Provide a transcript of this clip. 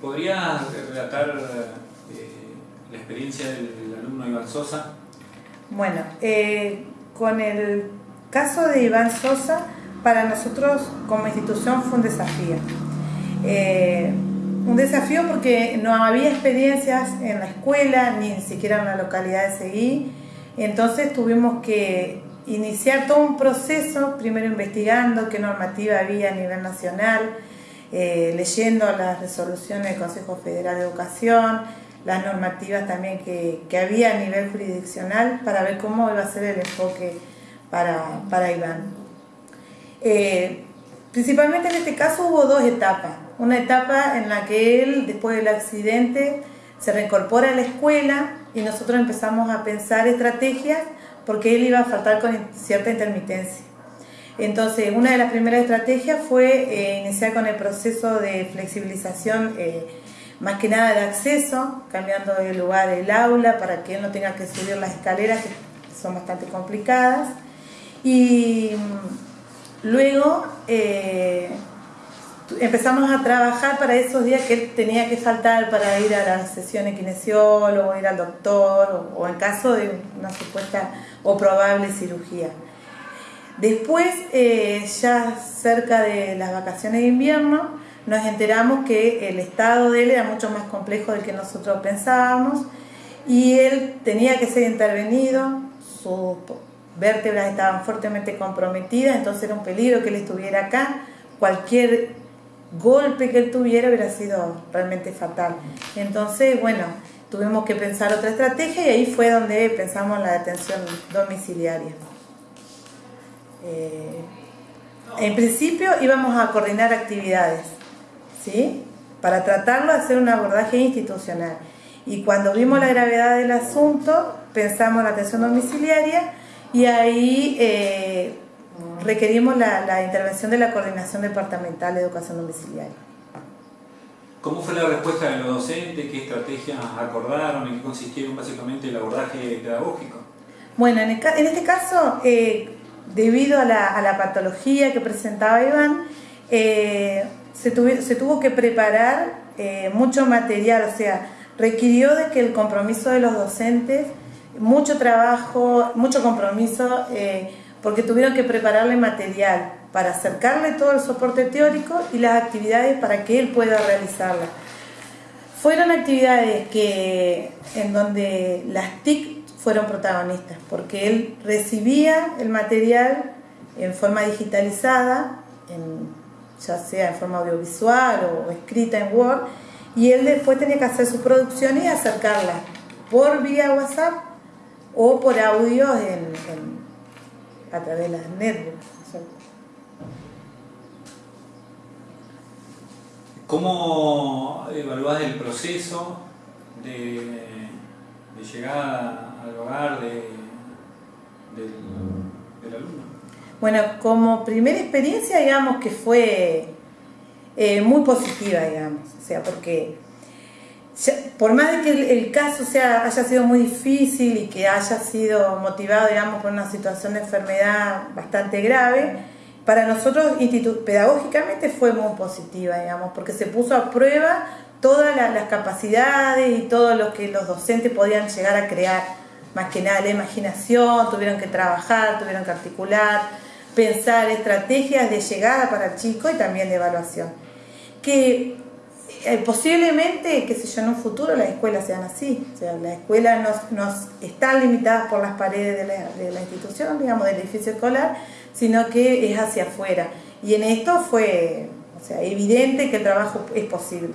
¿Podría relatar eh, la experiencia del, alumno Iván Sosa? Bueno, eh, con el caso de Iván Sosa, para nosotros como institución fue un desafío. Eh, un desafío porque no había experiencias en la escuela, ni siquiera en la localidad de Seguí, entonces tuvimos que iniciar todo un proceso, primero investigando qué normativa había a nivel nacional, eh, leyendo las resoluciones del Consejo Federal de Educación, las normativas también que, había a nivel jurisdiccional para ver cómo iba a ser el enfoque para, para Iván. Eh, principalmente en este caso hubo dos etapas. Una etapa en la que él, después del accidente, se reincorpora a la escuela y nosotros empezamos a pensar estrategias porque él iba a faltar con cierta intermitencia. Entonces, una de las primeras estrategias fue eh, iniciar con el proceso de flexibilización, eh, más que nada de acceso, cambiando de lugar el aula para que él no tenga que subir las escaleras, que son bastante complicadas. Y mm, luego eh, empezamos a trabajar para esos días que él tenía que faltar para ir a la sesión de kinesiólogo, ir al doctor o, en caso de una supuesta o probable cirugía. Después, eh, ya cerca de las vacaciones de invierno, nos enteramos que el estado de él era mucho más complejo del que nosotros pensábamos y él tenía que ser intervenido, sus vértebras estaban fuertemente comprometidas, entonces era un peligro que él estuviera acá. Cualquier golpe que él tuviera hubiera sido realmente fatal. Entonces, bueno, tuvimos que pensar otra estrategia y ahí fue donde pensamos la detención domiciliaria. Eh, en principio íbamos a coordinar actividades, ¿sí? Para tratarlo de hacer un abordaje institucional. Y cuando vimos la gravedad del asunto, pensamos en la atención domiciliaria y ahí eh, requerimos la, intervención de la Coordinación Departamental de Educación Domiciliaria. ¿Cómo fue la respuesta de los docentes? ¿Qué estrategias acordaron? ¿En qué consistieron básicamente el abordaje pedagógico? Bueno, en, este caso, eh, debido a la, patología que presentaba Iván, eh, se, tuvo que preparar eh, mucho material, o sea, requirió de que el compromiso de los docentes, mucho trabajo, mucho compromiso, porque tuvieron que prepararle material para acercarle todo el soporte teórico y las actividades para que él pueda realizarlas. Fueron actividades que, en donde las TIC fueron protagonistas, porque él recibía el material en forma digitalizada, ya sea en forma audiovisual o escrita en Word, y él después tenía que hacer sus producciones y acercarlas por vía WhatsApp o por audio en a través de las netbooks. ¿Cómo evaluás el proceso de, llegada al hogar de, del, alumno? Bueno, como primera experiencia, digamos que fue eh, muy positiva, digamos, o sea, porque por más de que el, caso sea, haya sido muy difícil y que haya sido motivado, digamos, por una situación de enfermedad bastante grave, para nosotros pedagógicamente fue muy positiva, digamos, porque se puso a prueba todas las capacidades y todo lo que los docentes podían llegar a crear, más que nada la imaginación, tuvieron que trabajar, tuvieron que articular, pensar estrategias de llegada para el chico y también de evaluación. Que eh, posiblemente, qué sé yo, en un futuro las escuelas sean así. O sea, las escuelas nos, están limitadas por las paredes de la, institución, digamos, del edificio escolar, sino que es hacia afuera. Y en esto fue o sea, evidente que el trabajo es posible.